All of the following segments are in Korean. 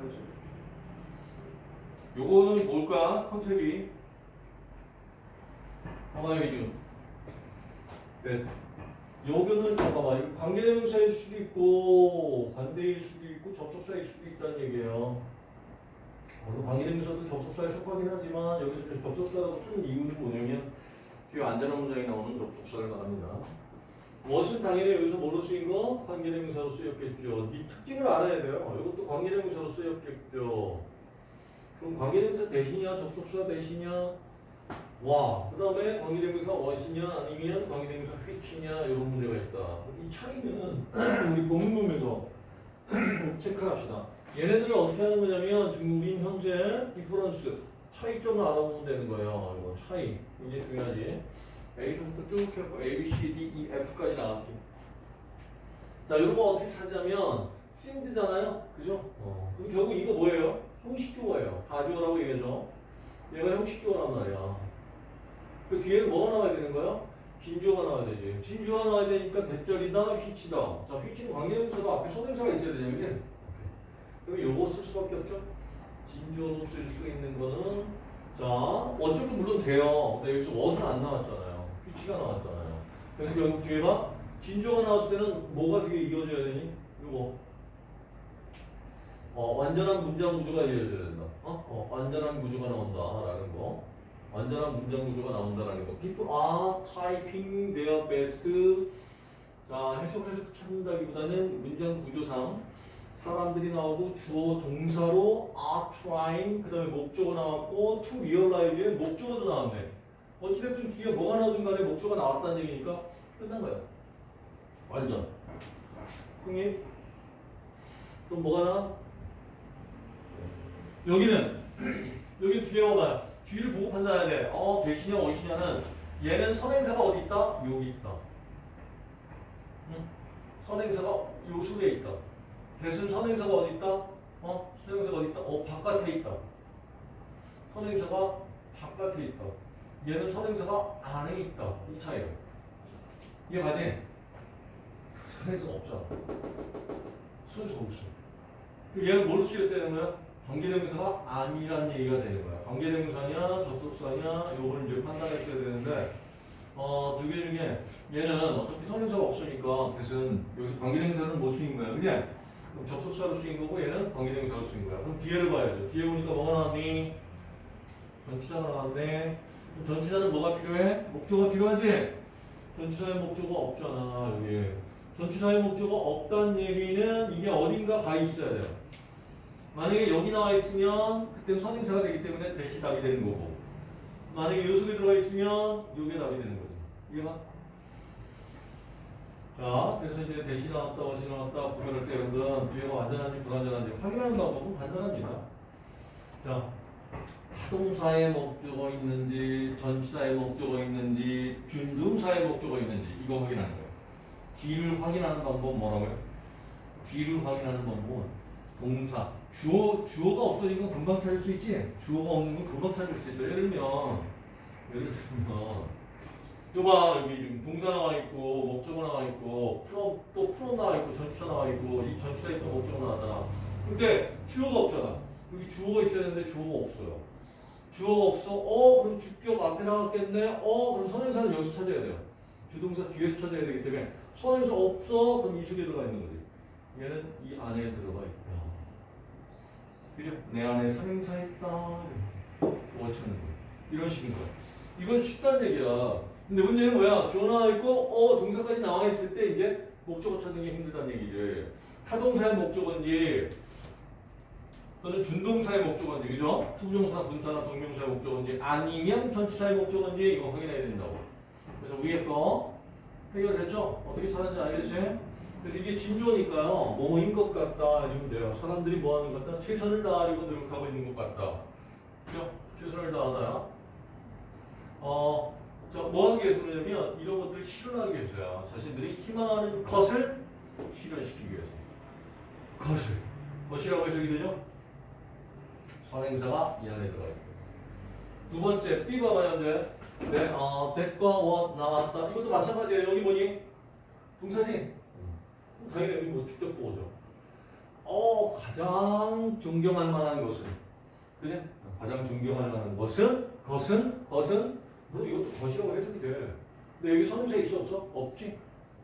거지. 요거는 뭘까? 컨셉이. 봐봐요, 지금. 네. 여기는 잠깐만 이거 관계대명사일 수도 있고 관대일 수도 있고 접속사일 수도 있다는 얘기예요. 물론 관계대명사도 접속사에 속하긴 하지만 여기서 접속사라고 쓴 이유는 뭐냐면 뒤에 안전한 문장에 나오는 접속사를 말합니다. 무엇은 당연히 여기서 뭐로 쓰인 거? 관계대명사로 쓰였겠죠. 이 특징을 알아야 돼요. 이것도 관계대명사로 쓰였겠죠. 그럼 관계대명사 대신이야? 접속사 대신이야? 와, 그 다음에 관계대명사 what이냐 아니면 관계대명사 which냐 이런 문제가 있다. 이 차이는 우리 본문에서 체크합시다. 얘네들을 어떻게 하는 거냐면 지금 우린 현재 디퍼런스 차이점을 알아보면 되는 거예요. 이거 차이 이게 중요하지. A서부터 쭉 해서 A, C, D, E, F까지 나왔지. 자, 이런 거 어떻게 찾냐면 싱드잖아요, 그죠? 어. 그럼 결국 이거 뭐예요? 형식주어예요. 가주어라고 얘기하죠. 얘가 형식주어란 말이야. 그 뒤에는 뭐가 나와야 되는 거야? 진주어가 나와야 되지. 진주어가 나와야 되니까 대절이다, 휘치다. 자, 휘치는 관계대명사도 앞에 소대명사가 있어야 되냐, 그지? 그럼 요거 쓸 수밖에 없죠. 진주어로 쓸 수 있는 거는 자, 어쩌고 물론 돼요. 근데 여기서 what은 안 나왔잖아요. 휘치가 나왔잖아요. 그래서 결국 뒤에 봐. 진주어가 나왔을 때는 뭐가 뒤에 이어져야 되니? 요거. 어, 완전한 문장 구조가 이어져야 된다. 어? 어, 완전한 구조가 나온다 라는 거. 완전한 문장 구조가 나온다라는 거. People are typing their best. 자, 해석 해석 찾는다기보다는 문장 구조상 사람들이 나오고 주어 동사로 are trying 그 다음에 목적어 나왔고 to realize의 목적어도 나왔네. 어찌됐든 뒤에 뭐가 나오든 간에 목적어가 나왔다는 얘기니까 끝난 거야. 완전. 형님 또 뭐가 나? 여기는 여기 뒤에 뭐가 뒤를 보고 판단해야 돼. 어 대신이냐 어시냐는 얘는 선행사가 어디 있다? 여기 있다. 응? 선행사가 요 속에 있다. 대신 선행사가 어디 있다? 어? 선행사가 어디 있다? 어 바깥에 있다. 선행사가 바깥에 있다. 얘는 선행사가 안에 있다. 이 차이예요. 이해가지? 선행사가 없잖아. 선행사가 없어. 얘는 뭘 쓰였다는 거야? 관계대명사가 아니란 얘기가 되는 거야. 관계대명사냐, 접속사냐, 요걸 이제 판단했어야 되는데, 어, 두 개 중에 얘는 어차피 선행사가 없으니까 대신 여기서 관계대명사는 못 쓰인 거야. 그냥 접속사로 쓰인 거고 얘는 관계대명사로 쓰인 거야. 그럼 뒤에를 봐야죠. 뒤에 보니까 뭐가 나왔니? 전치사가 나왔네. 전치사는 뭐가 필요해? 목적어가 필요하지? 전치사의 목적어가 없잖아, 여기. 전치사의 목적어가 없다는 얘기는 이게 어딘가 가 있어야 돼요. 만약에 여기 나와 있으면 그때는 선행사가 되기 때문에 대시 답이 되는 거고 만약에 요 속에 들어가 있으면 요게 답이 되는 거죠. 이해가? 자, 그래서 이제 대시 나왔다, 어시 나왔다 구별할 때 여러분 뒤에가 완전한지 불완전한지 확인하는 방법은 간단합니다. 자, 타동사의 목적어 있는지, 전치사의 목적어 있는지, 준동사의 목적어 있는지 이거 확인하는 거예요. 뒤를 확인하는 방법은 뭐라고요? 뒤를 확인하는 방법은 동사, 주어, 주어가 없으니까 금방 찾을 수 있지? 주어가 없는 건 금방 찾을 수 있어요. 예를 들면, 예를 들면, 또봐 여기 지금 동사 나와 있고, 목적어 나와 있고, 프로, 또 프로 나와 있고, 전치사 나와 있고, 이 전치사에 또 목적어 나왔잖아. 근데 주어가 없잖아. 여기 주어가 있어야 되는데 주어가 없어요. 주어가 없어. 어, 그럼 주격 앞에 나왔겠네. 어, 그럼 선행사는 여기서 찾아야 돼요. 주동사 뒤에서 찾아야 되기 때문에 선행사 없어. 그럼 이 속에 들어가 있는 거지. 얘는 이 안에 들어가 있다. 그죠? 내 안에 선행사 있다. 이렇게 찾는 거 이런 식인 거야. 이건 쉽다는 얘기야. 근데 문제는 뭐야? 주어 나와 있고, 어, 동사까지 나와 있을 때 이제 목적어 찾는 게 힘들다는 얘기지. 타동사의 목적어인지, 또는 준동사의 목적어인지, 그죠? 투부정사, 분사나 동명사의 목적어인지, 아니면 전치사의 목적어인지 이거 확인해야 된다고. 그래서 위에 거 해결됐죠? 어떻게 찾는지 알겠지? 그래서 이게 진주어니까요. 뭐뭐 인 것 같다 이러면 돼요. 사람들이 뭐 하는 것 같다? 최선을 다하려고 노력하고 있는 것 같다. 그죠? 최선을 다하다야. 어, 자, 뭐 하기 위해서 그러냐면 이런 것들을 실현하기 위해서야. 자신들이 희망하는 것을 실현시키기 위해서. 것을. 것이라고 해석이 되죠? 선행사가 이 안에 들어가 있고. 두 번째, B 봐봐요, 이제. 네, 어, that과 what 나왔다. 이것도 마찬가지예요. 여기 뭐니? 동사지? 당연히 여기 뭐 직접 보죠. 어, 가장 존경할 만한 것은. 그지? 가장 존경할 만한 것은, 것은, 것은, 뭐 이것도 것이라고 해석이 돼. 근데 여기 선행사 있어, 없어? 없지?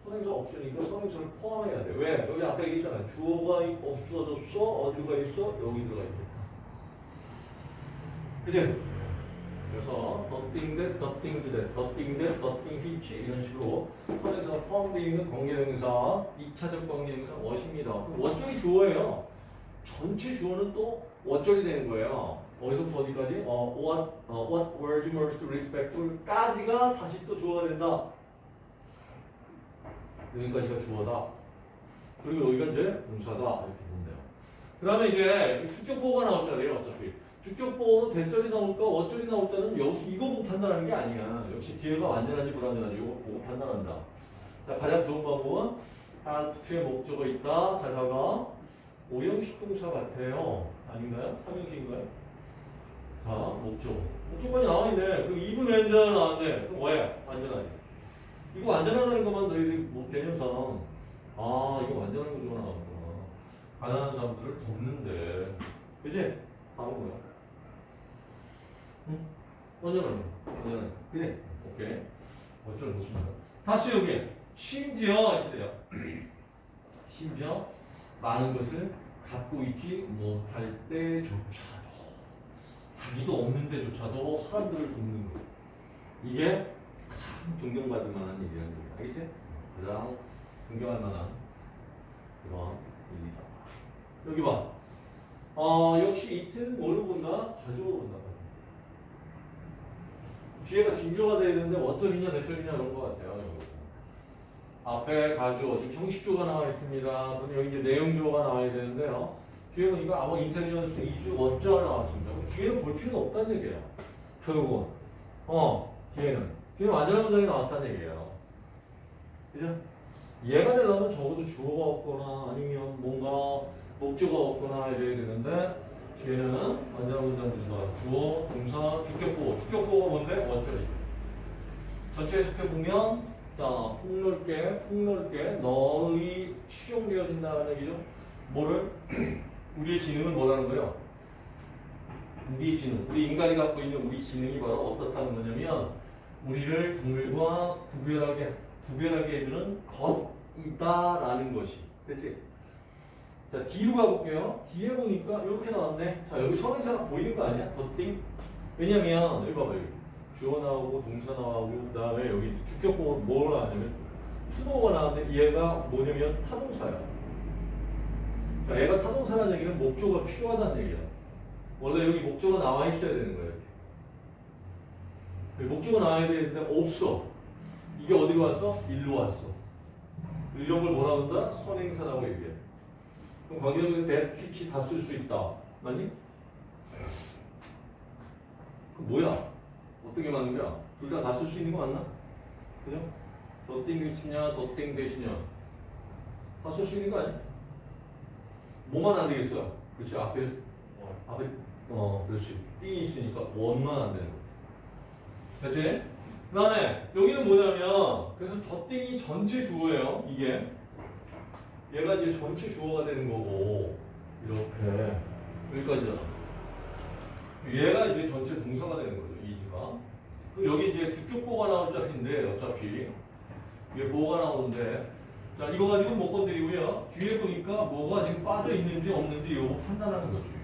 선행사 없으니까 선행사를 포함해야 돼. 왜? 여기 아까 얘기했잖아. 주어가 없어졌어. 어디가 있어? 여기 들어가 있겠다. 그지? 그래서 더띵 대 더띵 대 더띵 대 더띵 히치 이런 식으로 선에서 포함되어 있는 관계대명사 2차적 관계대명사 what입니다. 그럼 what절이 주어예요. 전체 주어는 또 what절이 되는 거예요. 어디서부터 어디까지? 어, what, 어, what were you most respectful까지가 다시 또 주어가 된다. 여기까지가 주어다. 그리고 여기가 이제 동사다. 이렇게 돼요. 그 다음에 이제 주격보호가 나왔잖아요. 어차피. 주격보호로 대절이 나올까 어절이 나올까는 여기서 이거 보고 판단하는 게 아니야. 역시 뒤에가 완전한지 불완전한지 이거 보고 판단한다. 자, 가장 좋은 방법은 한 특수의 목적어 있다. 자사가 오형식 동사 같아요. 아닌가요? 삼형식인가요? 자, 목적어. 목적어이 나와 있네. 그럼 2분 완전 나왔네. 그럼 왜? 완전하지. 이거 완전하다는 것만 너희들이 뭐 개념상 아 이거 완전한 구조가 나왔구나. 가난한 사람들을 돕는데 그지? 다음 뭐야? 완전한 거. 그래? 오케이. 어쩔 못습니다. 다시 여기 심지어 이렇게 돼요. 심지어 많은 것을 갖고 있지 못할 때조차도 자기도 없는 데조차도 사람들을 돕는 거. 이게 가장 존경받을 만한 일이라는 거예요. 알겠지? 가장 존경할 만한 그런 일이다. 여기 봐. 어, 역시 이틀 뭐를 본다? 가족을 본다. 뒤에가 진조가 돼야 되는데 어쩌리냐 대쩌리냐 그런 것 같아요. 앞에 가조, 지금 형식조가 나와 있습니다. 그럼 여기 이제 내용조가 나와야 되는데요. 뒤에 보니까 아마 인텔리전스 2주 원자가 나왔습니다. 뒤에는 볼 필요가 없다는 얘기예요. 결국은. 어, 뒤에는. 뒤에는 완전한 문장이 나왔다는 얘기예요. 그죠? 얘가 되려면 적어도 주어가 없거나 아니면 뭔가 목적어가 없거나 이래야 되는데 뒤에는 완전한 문장 준다. 주어, 동사, 주격보호. 주격보호가 뭔데? 원절이죠. 전체 해석해보면 자, 폭넓게, 폭넓게 널리 수용되어진다는 얘기죠. 뭐를? 우리의 지능은 뭐라는 거예요? 우리의 지능, 우리 인간이 갖고 있는 우리 지능이 바로 어떻다는 거냐면 우리를 동물과 구별하게, 구별하게 해주는 것이다라는 것이. 됐지? 자, 뒤로 가볼게요. 뒤에 보니까 이렇게 나왔네. 자, 여기 선행사가 보이는 거 아니야? 덧띵? 왜냐면, 여기 봐봐요. 주어 나오고, 동사 나오고, 그 다음에 여기 주격보호 뭘 하냐면, 수동어가 나왔는데 얘가 뭐냐면 타동사야. 자, 얘가 타동사라는 얘기는 목적어가 필요하다는 얘기야. 원래 여기 목적어가 나와 있어야 되는. 이렇게. 목적어가 나와야 되는데 없어. 이게 어디로 왔어? 일로 왔어. 이런 걸 뭐라 한다? 선행사라고 얘기해. 그럼 that, which 다 쓸 수 있다. 맞니? 그 뭐야? 어떻게 맞는 거야? 둘 다 다 쓸 수 있는 거 맞나? 그죠? 더띵 대시냐, 더띵 대시냐. 다 쓸 수 있는 거 아니야? 뭐만 안 되겠어? 그렇지, 앞에, 어, 앞에, 어, 그렇지. thing이 있으니까 what만 안 되는 거. 됐지? 그 다음에, 여기는 뭐냐면, 그래서 더띵이 전체 주어예요, 이게. 얘가 이제 전체 주어가 되는 거고, 이렇게. 여기까지잖아. 얘가 이제 전체 동사가 되는 거죠, 이지가. 그 여기 이제 주격보가 나올 자리인데, 어차피. 이게 보호가 나오는데, 자, 이거 가지고 못 건드리고요. 뒤에 보니까 뭐가 지금 빠져 있는지 없는지 이거 판단하는 거지.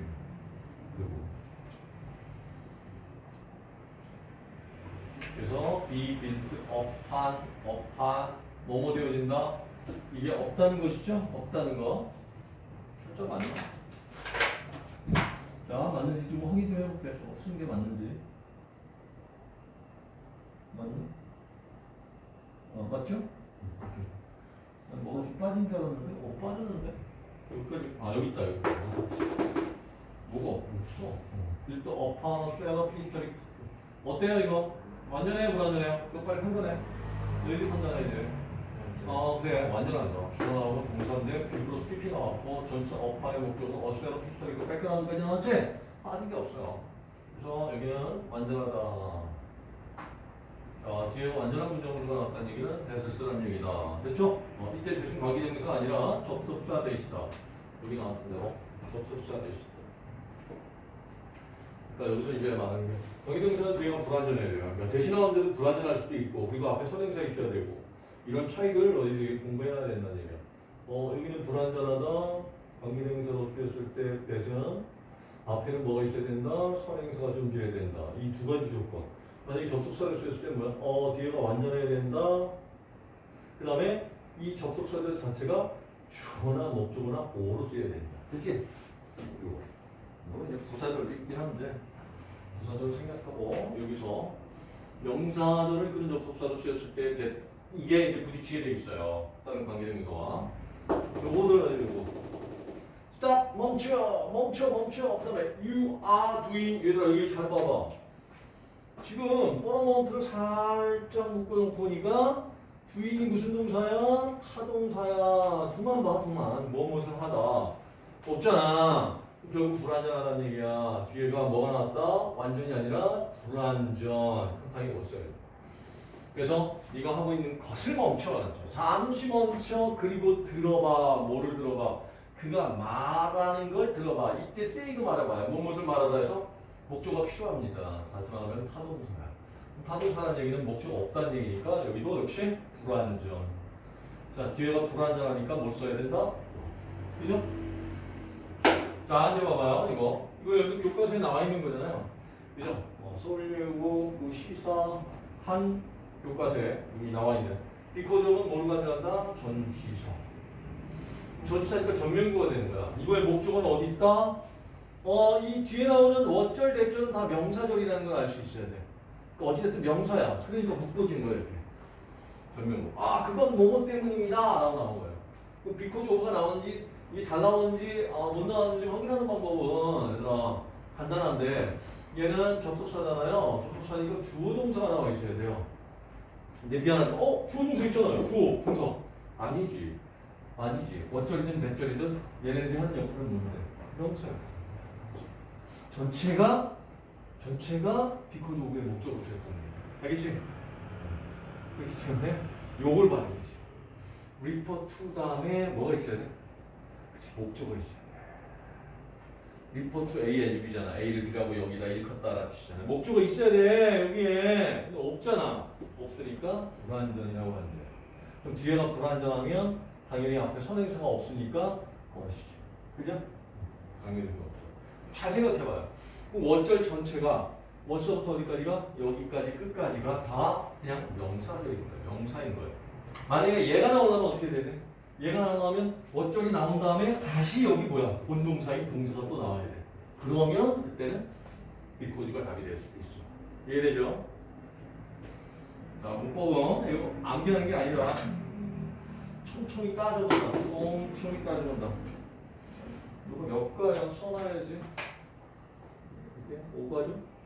그래서 be built upon, upon, 뭐뭐 되어진다? 이게 없다는 것이죠? 없다는 거. 철저 맞나? 자, 맞는지 좀 확인 좀 해볼게. 쓰는 게 맞는지. 맞니? 어, 맞죠? 난 뭐가 좀 빠진 줄 알았는데? 어, 빠졌는데? 여기까지, 아, 여기 있다, 여기. 뭐가 없어? 일단 어파, 셀러, 피스터리. 어때요, 이거? 완전해요, 불완전해요? 이거 빨리 판단해. 너희들이 판단해야 돼. 어, 그래. 완전하죠. 주어 나오고 동사인데, 비브로 스피피 나왔고, 전체 어파의 목적은 피스터리, 이거 백그라운드 까지 나왔지? 빠진 게 없어요. 그래서 여기는 완전하다. 자, 뒤에 완전한 문장으로 나왔다는 얘기는 대설스라는 얘기다. 됐죠? 어, 이때 대신 관계대명사가 아니라 접속사 되시다. 여기 나왔던 대로 수 있다. 그러니까 여기서 이제 말하는 게 경기동사는 뒤에가 불완전해야 돼요. 그러니까 대신하는데도 불완전할 수도 있고 그리고 앞에 선행사 있어야 되고 이런 차이를 너희들이 공부해야 된다는 얘기야. 어 여기는 불완전하다. 관계대명사로 쓰였을 때 대신 앞에는 뭐가 있어야 된다. 선행사가 존재해야 된다. 이 두 가지 조건. 만약에 접속사를 쓰였을 때 뭐야? 어 뒤에가 완전해야 된다. 그 다음에 이 접속사들 자체가 주어나 목적어나 보호로 쓰여야 된다. 그치? 이거. 뭐 이제 부사절 있긴 한데 부사절 생각하고 여기서 명사절을 끄는 접속사로 쓰였을 때 이게 이제 부딪히게 돼 있어요. 다른 관계대명사와. 요거를 가지고. Stop 멈춰 멈춰 멈춰. 그다음에 you are doing. 얘들아 여기 잘 봐봐. 지금 포러먼트를 살짝 묶어놓고 보니까 doing이 무슨 동사야? 타동사야. 두만 봐 두만. 무엇을 하다. 없잖아. 결국 불완전하다는 얘기야. 뒤에가 뭐가 나왔다? 완전이 아니라 불완전. 당연히 돼 그래서 네가 하고 있는 것을 멈춰 잠시 멈춰 그리고 들어봐 뭐를 들어봐. 그가 말하는 걸 들어봐. 이때 say도 말해봐요. 무엇을 말하다 해서 목조가 필요합니다. 다시 말하면 타동사야 타동사라는 얘기는 목조가 없다는 얘기니까 여기도 역시 불완전 자 뒤에가 불완전하니까 뭘 써야 된다? 그죠? 자 이제 봐봐요 이거. 이거 여기 교과서에 나와 있는 거잖아요. 그죠? 어, 서울예고 그 시사 한 교과서에 여기 나와 있는 비코적은 뭘 가져간다? 전치사. 전치사니까 전면구가 되는 거야. 이거의 목적은 어디 있다? 어, 이 뒤에 나오는 어쩔 대절은 다 명사절이라는 걸 알 수 있어야 돼. 그 어찌됐든 명사야. 그러니까 묶어진 거야, 이렇게. 전면구. 아, 그건 뭐뭐 때문입니다. 라고 나온 거예요. 그 비코즈 오브가 나오는지, 이게 잘 나오는지, 아, 못 나오는지 확인하는 방법은, 얘들아, 간단한데, 얘는 접속사잖아요. 접속사니까 주어 동사가 나와 있어야 돼요. 근데 미안하다. 어? 주어 동사 있잖아요. 주어 동사. 아니지. 아니지. what절이든 that절이든 얘네들이 하는 역할은 뭔데? 명사야. 전체가 전체가 because of의 목적어로 쓰였던 거야. 알겠지? 그렇기 때문에 요걸 봐야 되지. refer to 다음에 뭐가 있어야 돼? 그치, 목적어 있어야 돼. To A as B잖아. A를 B라고 여기다 일컫다라 뜻이잖아. 목적어 있어야 돼, 여기에. 근데 없잖아. 없으니까 불완전이라고 하는데. 그럼 뒤에가 불완전하면 당연히 앞에 선행사가 없으니까 것이죠. 그죠? 당연히 그거 없어. 잘 생각해봐요. 그럼 원절 전체가 원서부터 어디까지가? 여기까지 끝까지가 다 그냥 명사적인 거예요. 명사인 거예요. 만약에 얘가 나오려면 어떻게 돼? 얘가 나오면 원절이 나온 다음에 다시 여기 뭐야? 본동사인 동사가 또 나와야 돼. 그러면 그때는 비코드가 답이 될 수도 있어. 이해되죠? 자, 문법은 이거 암기하는 게 아니라 촘촘히 따져본다. 촘촘히 따져본다. 이거 몇 가야 써놔야지. 이게 5가죠?